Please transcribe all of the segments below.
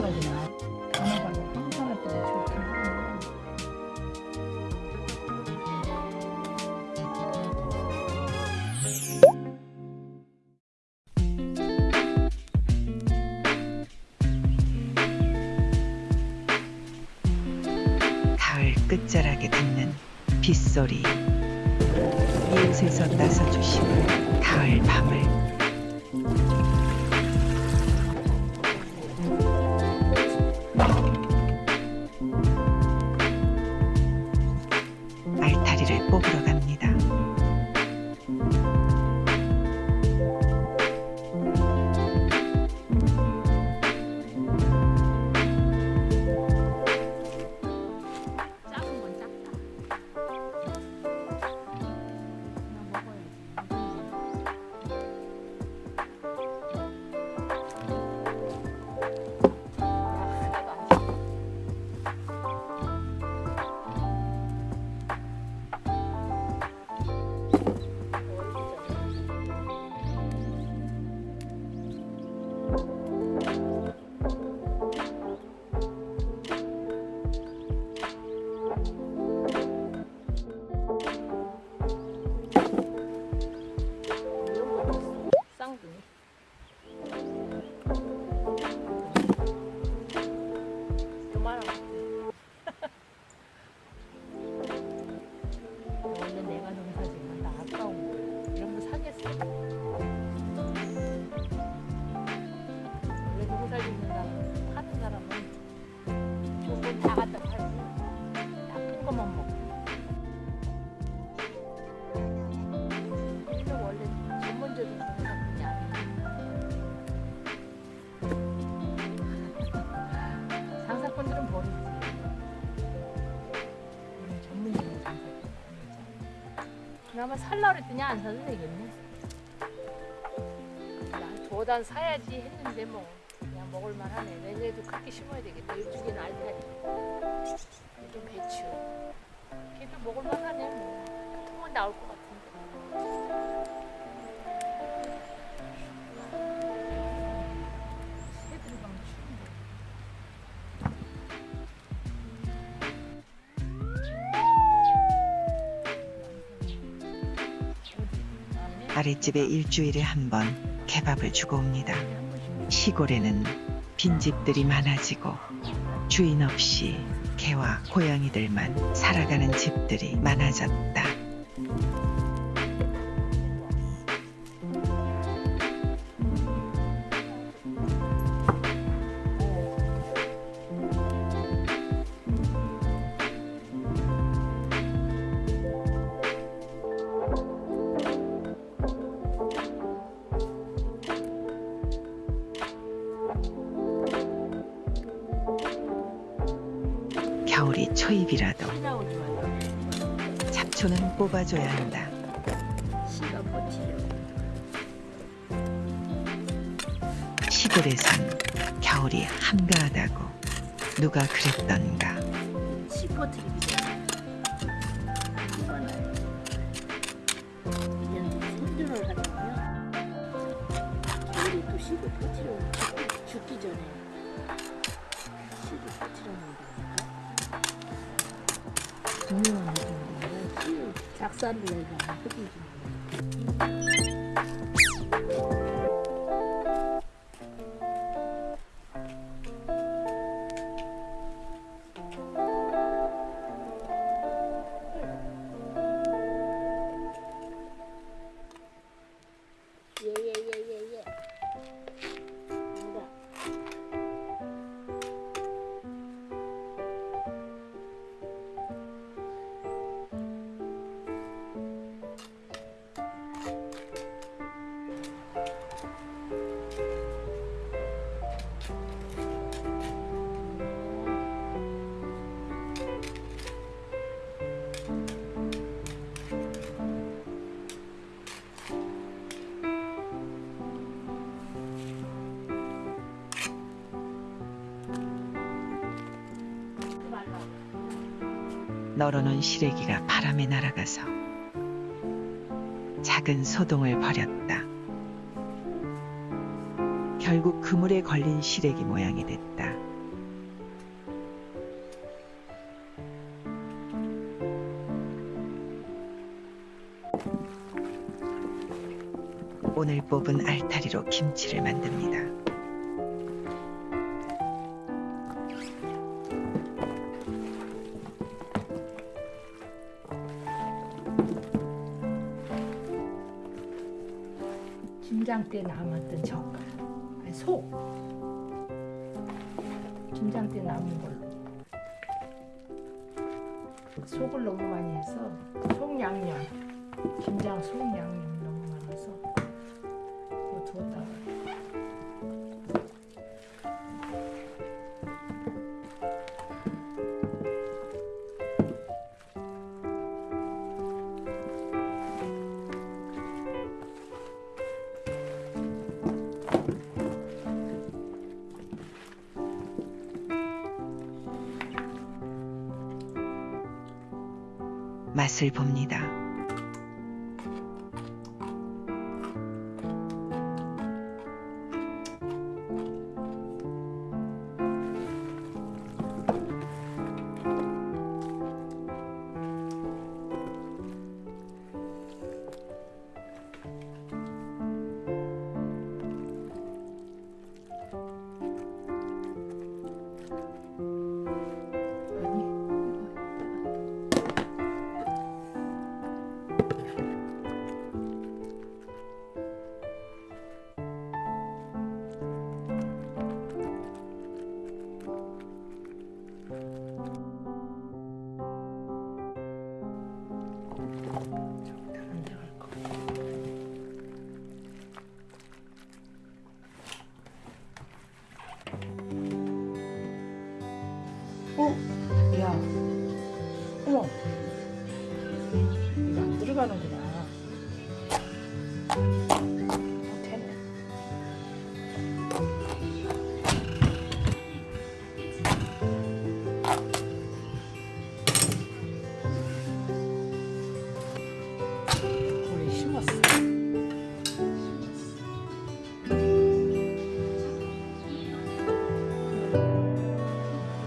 때가 좋긴 하네. 가을 끝자락에 듣는 빗소리 이웃에서 나서주신 가을 밤을 거. 그나마 살라 그랬더니 안 사도 되겠네. 나 도단 사야지 했는데 뭐 그냥 먹을만 하네. 내년에도 그렇게 심어야 되겠다. 이쪽에는 알타리. 좀 배추. 걔도 먹을만 하네 뭐. 통은 나올 것 같은데. 아랫집에 일주일에 한 번 개밥을 주고 옵니다. 시골에는 빈집들이 많아지고 주인 없이 개와 고양이들만 살아가는 집들이 많아졌다. 겨울이 초입이라도. 잡초는 뽑아줘야 한다. 시골에선 겨울이 한가하다고 누가 그랬던가. 버티려 죽기, 전에 씨를 버티려 놓는다니까. 분명한 느낌인데 작살을 내려면 흙이지. 널어놓은 시래기가 바람에 날아가서 작은 소동을 벌였다. 결국 그물에 걸린 시래기 모양이 됐다. 오늘 뽑은 알타리로 김치를 만듭니다. 김장 때 남았던 젓갈, 아니 속. 김장 때 남은 걸로. 속을 너무 많이 해서 속 양념, 김장 속 양념 맛을 봅니다.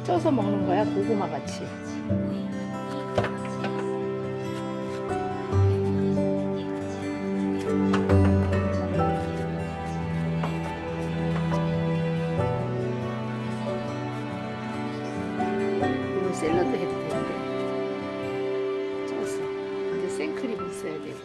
쪄서 먹는 거야 고구마 같이. 이거 샐러드 해도 되는데. 쪄서. 근데 생크림 있어야 되고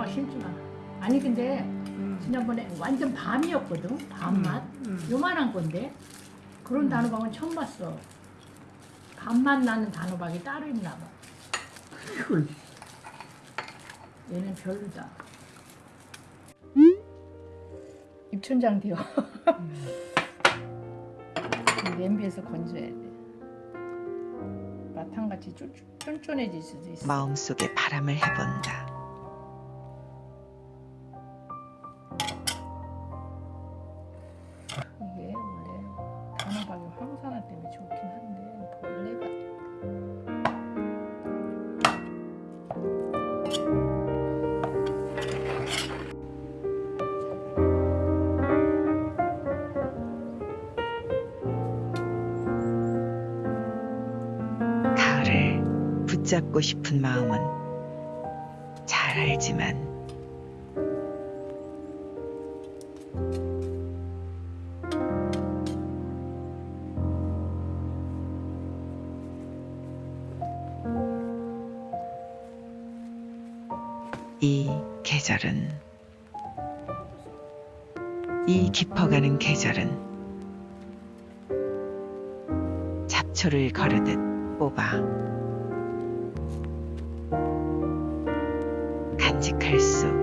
다음에 단호박 심지 마. 아니 근데 지난번에 완전 밤이었거든. 밤맛. 음. 요만한 건데 그런 단호박은 처음 봤어. 밤맛 나는 단호박이 따로 있나 봐. 이걸 얘는 별로다. 입천장 되어. 냄비에서 건져야 돼. 마탕같이 쫀- 쫀쫀해질 수도 있어. 마음속에 바람을 해본다. 황산화 때문에 좋긴 한데 벌레가 가을을 붙잡고 싶은 마음은 잘 알지만 계절은 이 깊어가는 계절은 잡초를 거르듯 뽑아 간직할 수